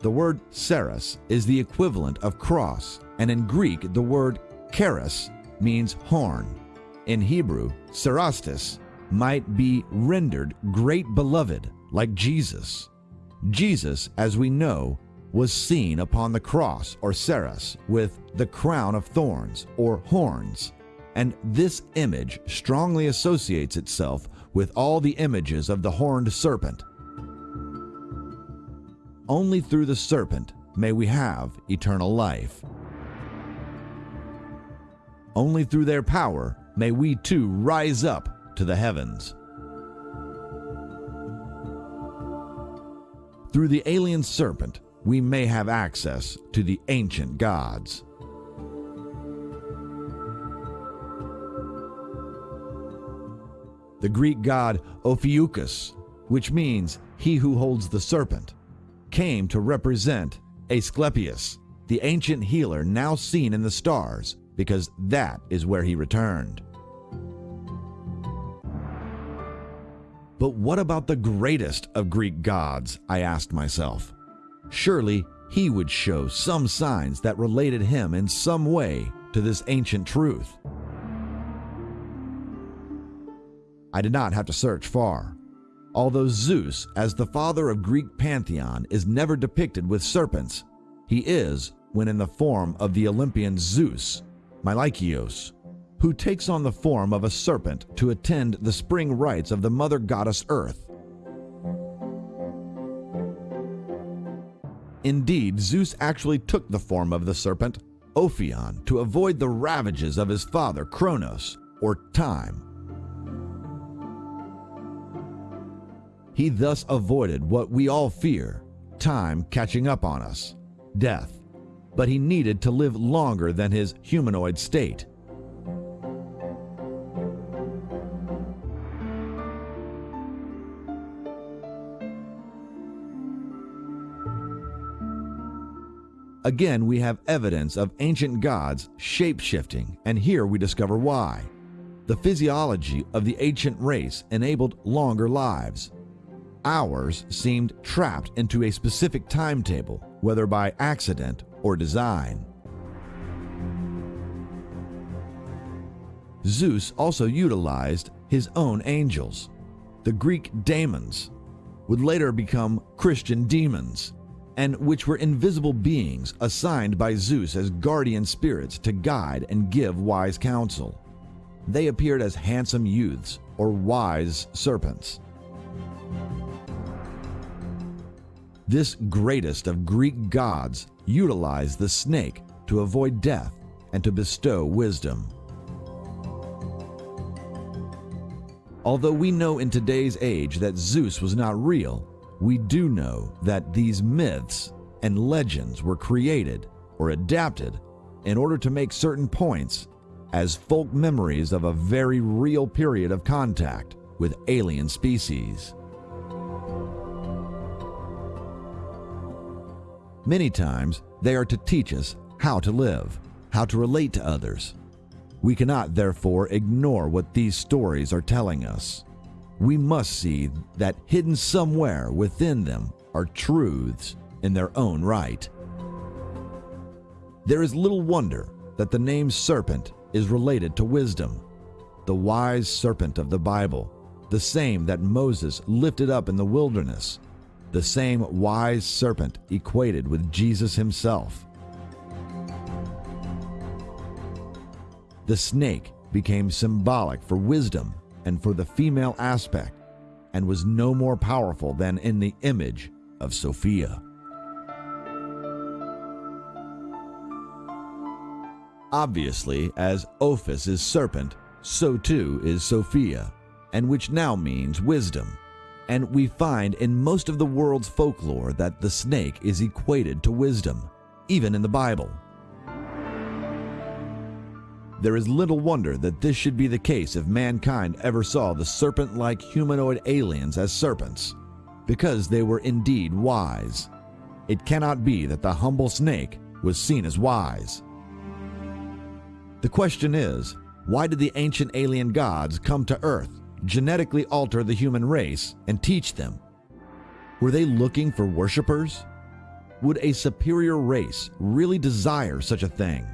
The word ceras is the equivalent of cross, and in Greek, the word keras means horn. In Hebrew, cerastes might be rendered great beloved, like Jesus. Jesus, as we know, was seen upon the cross or ceras with the crown of thorns or horns, and this image strongly associates itself with all the images of the horned serpent. Only through the serpent may we have eternal life. Only through their power may we too rise up to the heavens. Through the alien serpent, we may have access to the ancient gods. The Greek god Ophiuchus, which means he who holds the serpent, came to represent Asclepius, the ancient healer now seen in the stars, because that is where he returned. But what about the greatest of Greek gods? I asked myself. Surely he would show some signs that related him in some way to this ancient truth. I did not have to search far. Although Zeus, as the father of Greek pantheon, is never depicted with serpents, he is when in the form of the Olympian Zeus, Meilichios, who takes on the form of a serpent to attend the spring rites of the mother goddess Earth. Indeed, Zeus actually took the form of the serpent, Ophion, to avoid the ravages of his father, Kronos, or Time. He thus avoided what we all fear time catching up on us, death. But he needed to live longer than his humanoid state. Again, we have evidence of ancient gods shape shifting, and here we discover why. The physiology of the ancient race enabled longer lives. Ours seemed trapped into a specific timetable, whether by accident or design. Zeus also utilized his own angels. The Greek daemons would later become Christian demons and which were invisible beings assigned by Zeus as guardian spirits to guide and give wise counsel. They appeared as handsome youths or wise serpents. This greatest of Greek gods utilized the snake to avoid death and to bestow wisdom. Although we know in today's age that Zeus was not real, we do know that these myths and legends were created or adapted in order to make certain points as folk memories of a very real period of contact with alien species. Many times, they are to teach us how to live, how to relate to others. We cannot, therefore, ignore what these stories are telling us we must see that hidden somewhere within them are truths in their own right. There is little wonder that the name serpent is related to wisdom, the wise serpent of the Bible, the same that Moses lifted up in the wilderness, the same wise serpent equated with Jesus himself. The snake became symbolic for wisdom and for the female aspect, and was no more powerful than in the image of Sophia. Obviously, as Ophis is serpent, so too is Sophia, and which now means wisdom. And we find in most of the world's folklore that the snake is equated to wisdom, even in the Bible. There is little wonder that this should be the case if mankind ever saw the serpent like humanoid aliens as serpents, because they were indeed wise. It cannot be that the humble snake was seen as wise. The question is why did the ancient alien gods come to Earth, genetically alter the human race, and teach them? Were they looking for worshippers? Would a superior race really desire such a thing?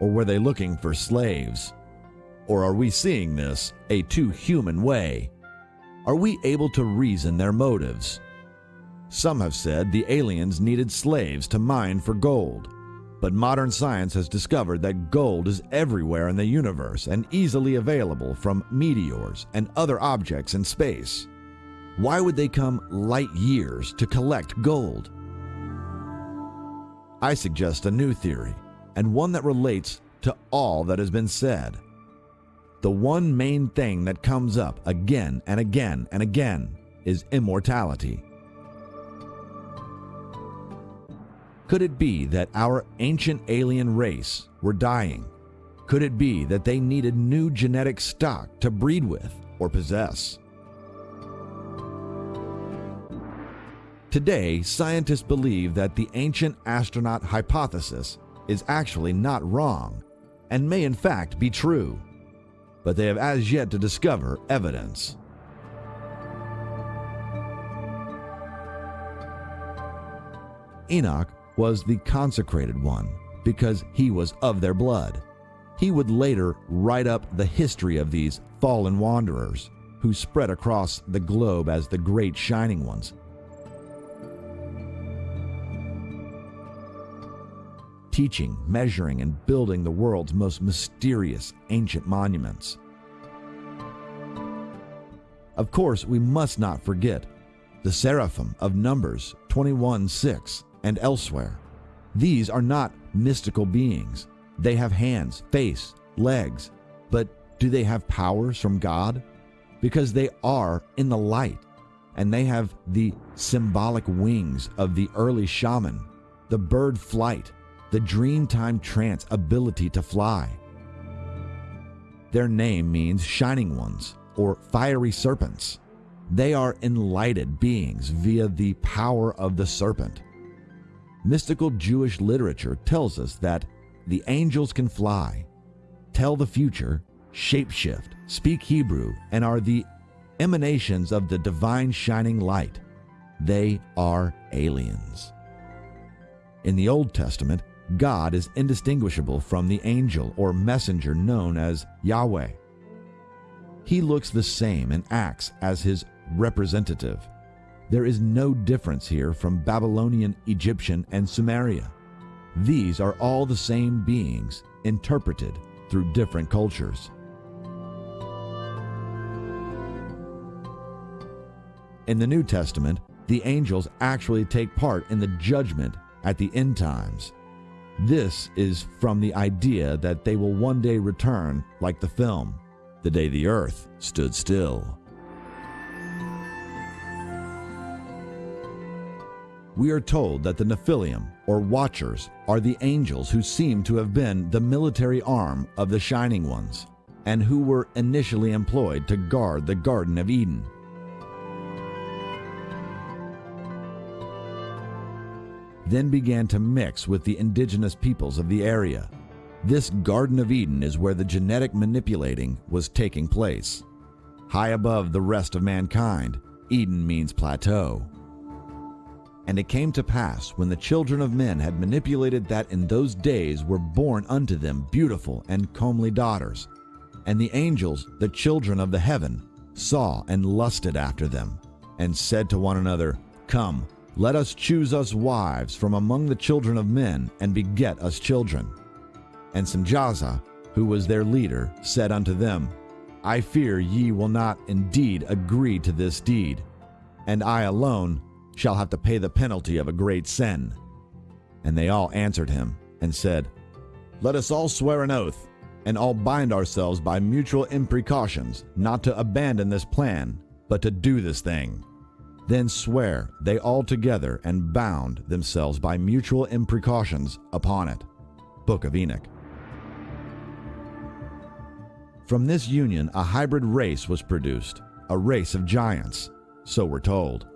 Or were they looking for slaves? Or are we seeing this a too human way? Are we able to reason their motives? Some have said the aliens needed slaves to mine for gold. But modern science has discovered that gold is everywhere in the universe and easily available from meteors and other objects in space. Why would they come light years to collect gold? I suggest a new theory, and one that relates to all that has been said. The one main thing that comes up again and again and again is immortality. Could it be that our ancient alien race were dying? Could it be that they needed new genetic stock to breed with or possess? Today, scientists believe that the ancient astronaut hypothesis is actually not wrong and may in fact be true, but they have as yet to discover evidence. Enoch was the consecrated one because he was of their blood. He would later write up the history of these fallen wanderers who spread across the globe as the great shining ones. Teaching, measuring, and building the world's most mysterious ancient monuments. Of course, we must not forget the seraphim of Numbers 21 6 and elsewhere. These are not mystical beings. They have hands, face, legs, but do they have powers from God? Because they are in the light, and they have the symbolic wings of the early shaman, the bird flight, the dreamtime trance ability to fly. Their name means shining ones or fiery serpents. They are enlightened beings via the power of the serpent. Mystical Jewish literature tells us that the angels can fly, tell the future, shapeshift, speak Hebrew, and are the emanations of the divine shining light. They are aliens. In the Old Testament, God is indistinguishable from the angel or messenger known as Yahweh. He looks the same and acts as his representative. There is no difference here from Babylonian, Egyptian, and Sumeria. These are all the same beings, interpreted through different cultures. In the New Testament, the angels actually take part in the judgment at the end times. This is from the idea that they will one day return, like the film, The Day the Earth Stood Still. We are told that the Nephilim, or Watchers, are the angels who seem to have been the military arm of the Shining Ones, and who were initially employed to guard the Garden of Eden. Then began to mix with the indigenous peoples of the area. This Garden of Eden is where the genetic manipulating was taking place. High above the rest of mankind, Eden means plateau. And it came to pass, when the children of men had manipulated that in those days were born unto them beautiful and comely daughters, and the angels, the children of the heaven, saw and lusted after them, and said to one another, Come, let us choose us wives from among the children of men, and beget us children. And Semjaza, who was their leader, said unto them, I fear ye will not indeed agree to this deed, and I alone shall have to pay the penalty of a great sin. And they all answered him and said, Let us all swear an oath, and all bind ourselves by mutual imprecautions not to abandon this plan, but to do this thing. Then swear they all together and bound themselves by mutual imprecautions upon it. Book of Enoch. From this union, a hybrid race was produced, a race of giants, so we're told.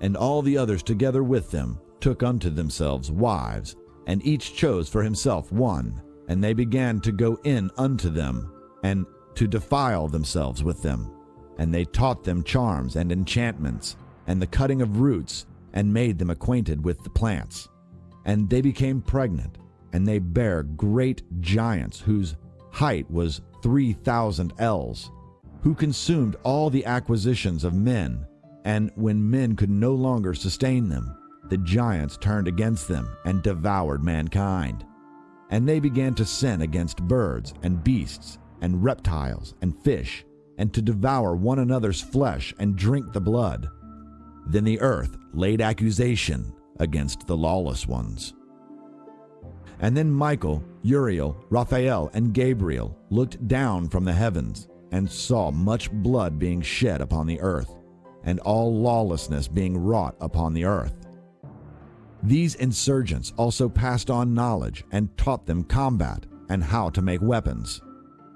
And all the others together with them took unto themselves wives, and each chose for himself one, and they began to go in unto them, and to defile themselves with them. And they taught them charms and enchantments, and the cutting of roots, and made them acquainted with the plants. And they became pregnant, and they bare great giants whose height was 3,000 ells, who consumed all the acquisitions of men. And when men could no longer sustain them, the giants turned against them and devoured mankind. And they began to sin against birds and beasts and reptiles and fish, and to devour one another's flesh and drink the blood. Then the earth laid accusation against the lawless ones. And then Michael, Uriel, Raphael, and Gabriel looked down from the heavens and saw much blood being shed upon the earth, and all lawlessness being wrought upon the earth. These insurgents also passed on knowledge and taught them combat and how to make weapons.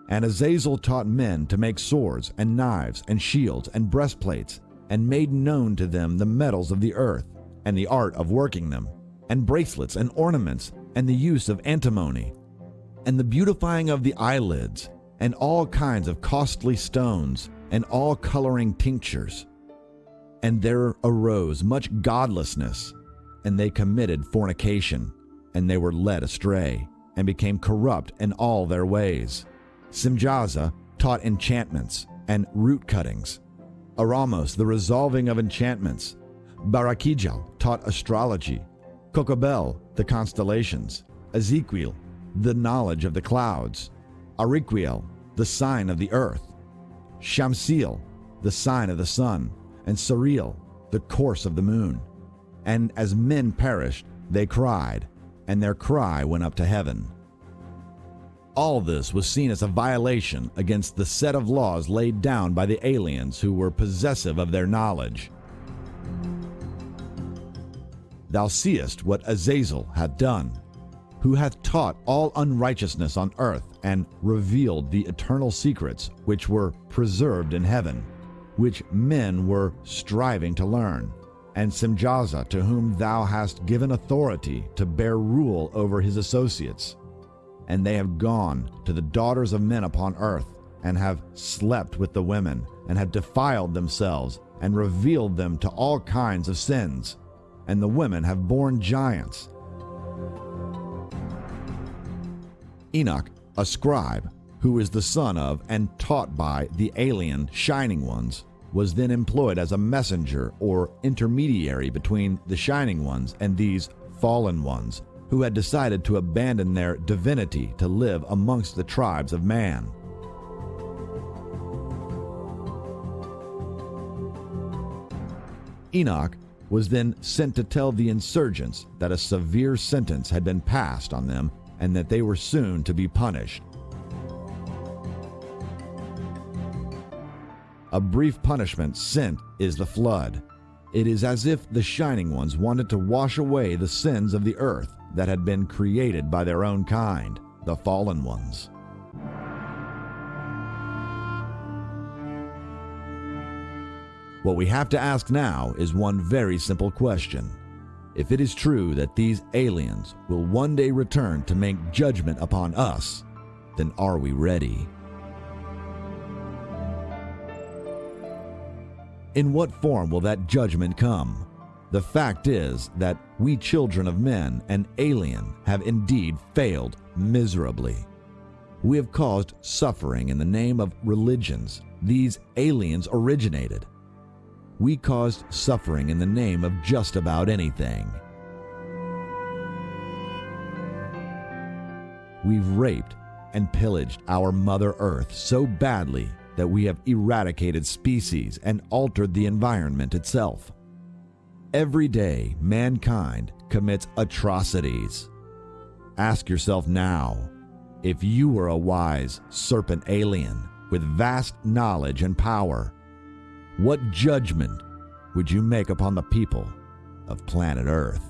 And Azazel taught men to make swords and knives and shields and breastplates, and made known to them the metals of the earth, and the art of working them, and bracelets and ornaments and the use of antimony, and the beautifying of the eyelids, and all kinds of costly stones, and all coloring tinctures. And there arose much godlessness, and they committed fornication, and they were led astray, and became corrupt in all their ways. Simjaza taught enchantments and root cuttings. Armaros the resolving of enchantments. Barakijal taught astrology. Kokobel the constellations, Ezekiel, the knowledge of the clouds, Araqiel, the sign of the earth, Shamsiel, the sign of the sun, and Sariel the course of the moon. And as men perished, they cried, and their cry went up to heaven. All this was seen as a violation against the set of laws laid down by the aliens who were possessive of their knowledge. Thou seest what Azazel hath done, who hath taught all unrighteousness on earth, and revealed the eternal secrets which were preserved in heaven, which men were striving to learn. And Simjaza, to whom thou hast given authority to bear rule over his associates. And they have gone to the daughters of men upon earth, and have slept with the women, and have defiled themselves, and revealed them to all kinds of sins and the women have borne giants. Enoch, a scribe, who is the son of and taught by the alien Shining Ones, was then employed as a messenger or intermediary between the Shining Ones and these fallen ones who had decided to abandon their divinity to live amongst the tribes of man. Enoch was then sent to tell the insurgents that a severe sentence had been passed on them and that they were soon to be punished. A brief punishment sent is the flood. It is as if the Shining Ones wanted to wash away the sins of the earth that had been created by their own kind, the fallen ones. What we have to ask now is one very simple question. If it is true that these aliens will one day return to make judgment upon us, then are we ready? In what form will that judgment come? The fact is that we children of men and alien have indeed failed miserably. We have caused suffering in the name of religions these aliens originated we caused suffering in the name of just about anything. We've raped and pillaged our Mother Earth so badly that we have eradicated species and altered the environment itself. Every day, mankind commits atrocities. Ask yourself now if you were a wise serpent alien with vast knowledge and power, what judgment would you make upon the people of planet Earth?